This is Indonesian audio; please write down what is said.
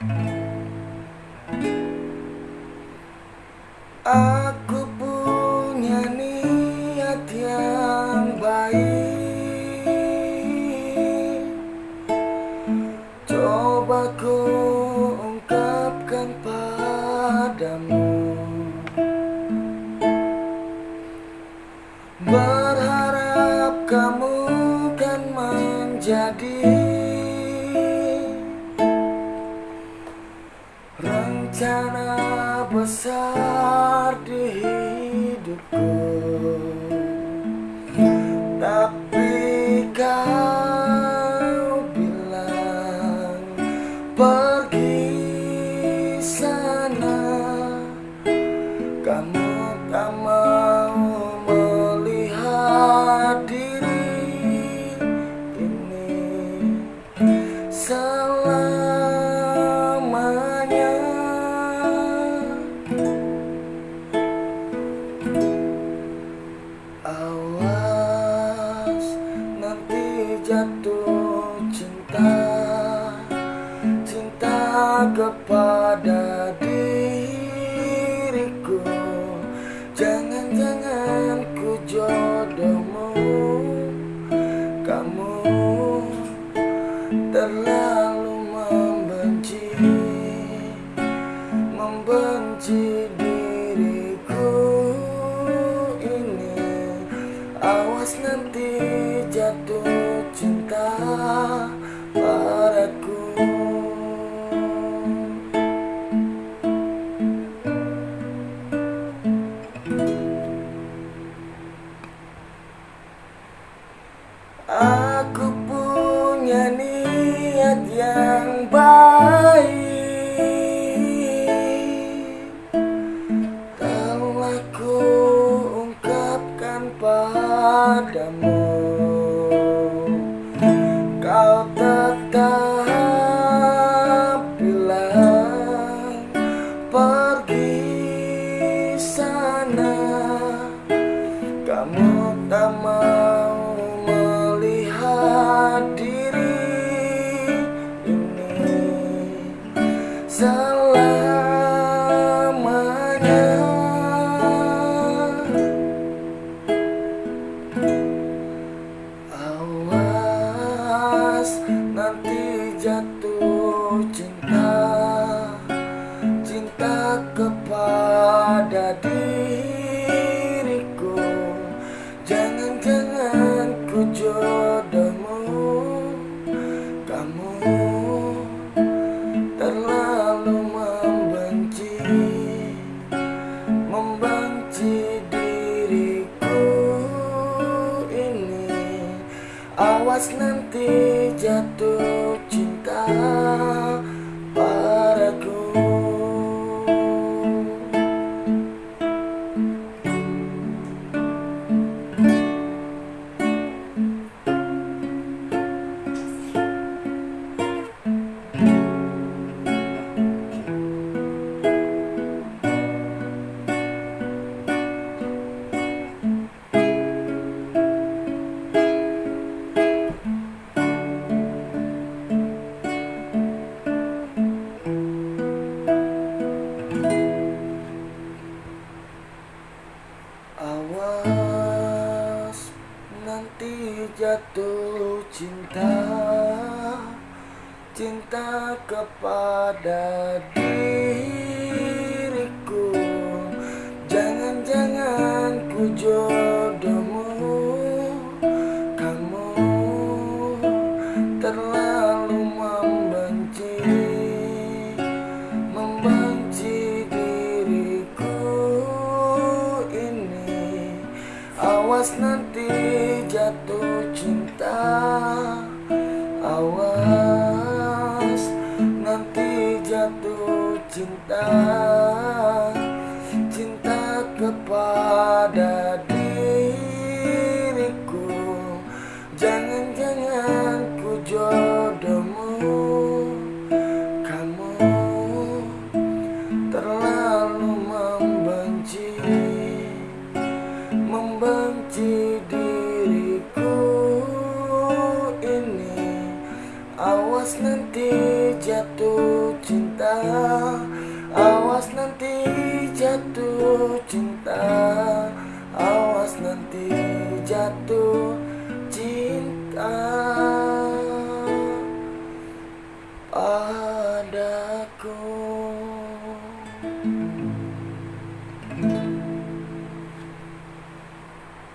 Aku punya niat yang baik. Coba ku ungkapkan padamu. Berharap kamu kan menjadi besar di hidupku. Tapi kau bilang pergi sana Kamu Awas nanti jatuh cinta. Cinta kepada diriku. Jangan-jangan ku jodohmu. Kamu terlalu Nanti jatuh cinta padaku. Aku punya niat yang baik padamu. Kau tetap bilang pergi sana. Kamu tak mau kepada diriku. Jangan-jangan ku jodohmu. Kamu terlalu membenci Membenci diriku ini. Awas nanti jatuh cinta Awas nanti jatuh cinta Cinta kepada diriku Awas nanti jatuh cinta. Awas nanti jatuh cinta Awas nanti jatuh cinta. Awas nanti jatuh cinta. Awas nanti jatuh cinta. Padaku